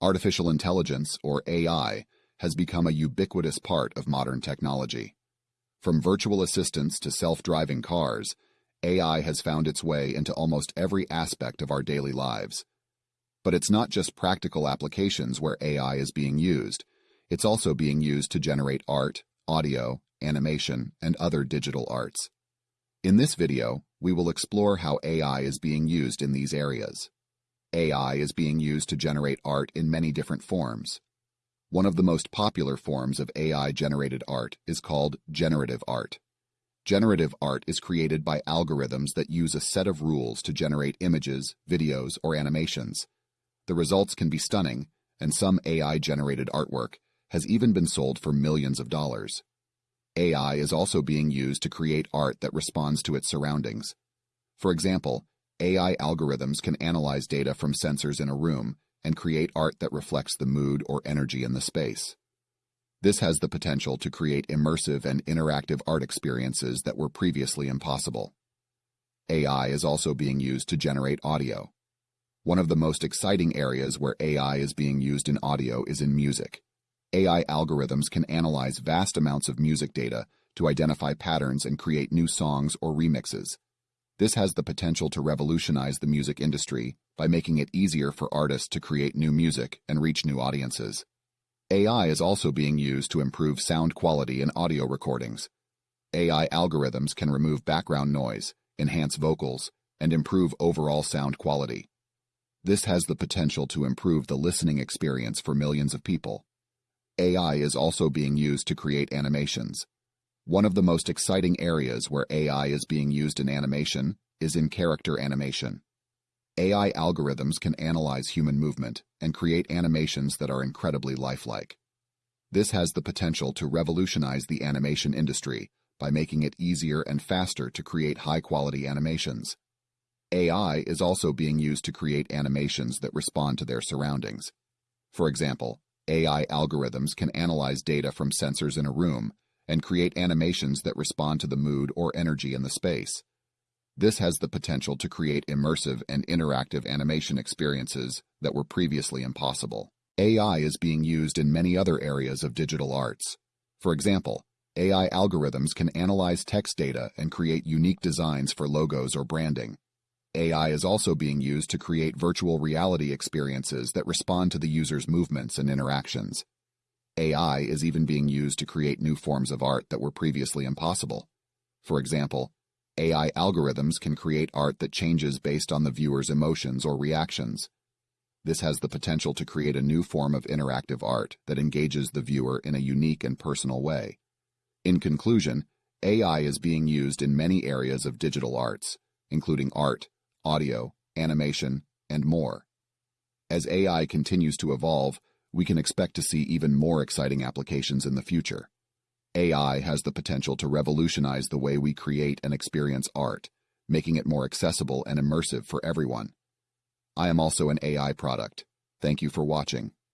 Artificial intelligence, or AI, has become a ubiquitous part of modern technology. From virtual assistants to self-driving cars, AI has found its way into almost every aspect of our daily lives. But it's not just practical applications where AI is being used. It's also being used to generate art, audio, animation, and other digital arts. In this video, we will explore how AI is being used in these areas. AI is being used to generate art in many different forms. One of the most popular forms of AI-generated art is called generative art. Generative art is created by algorithms that use a set of rules to generate images, videos, or animations. The results can be stunning, and some AI-generated artwork has even been sold for millions of dollars. AI is also being used to create art that responds to its surroundings. For example, AI algorithms can analyze data from sensors in a room and create art that reflects the mood or energy in the space. This has the potential to create immersive and interactive art experiences that were previously impossible. AI is also being used to generate audio. One of the most exciting areas where AI is being used in audio is in music. AI algorithms can analyze vast amounts of music data to identify patterns and create new songs or remixes. This has the potential to revolutionize the music industry by making it easier for artists to create new music and reach new audiences. AI is also being used to improve sound quality in audio recordings. AI algorithms can remove background noise, enhance vocals, and improve overall sound quality. This has the potential to improve the listening experience for millions of people. AI is also being used to create animations. One of the most exciting areas where AI is being used in animation is in character animation. AI algorithms can analyze human movement and create animations that are incredibly lifelike. This has the potential to revolutionize the animation industry by making it easier and faster to create high-quality animations. AI is also being used to create animations that respond to their surroundings. For example, AI algorithms can analyze data from sensors in a room and create animations that respond to the mood or energy in the space. This has the potential to create immersive and interactive animation experiences that were previously impossible. AI is being used in many other areas of digital arts. For example, AI algorithms can analyze text data and create unique designs for logos or branding. AI is also being used to create virtual reality experiences that respond to the user's movements and interactions. AI is even being used to create new forms of art that were previously impossible. For example, AI algorithms can create art that changes based on the viewer's emotions or reactions. This has the potential to create a new form of interactive art that engages the viewer in a unique and personal way. In conclusion, AI is being used in many areas of digital arts, including art, audio, animation, and more. As AI continues to evolve, we can expect to see even more exciting applications in the future. AI has the potential to revolutionize the way we create and experience art, making it more accessible and immersive for everyone. I am also an AI product. Thank you for watching.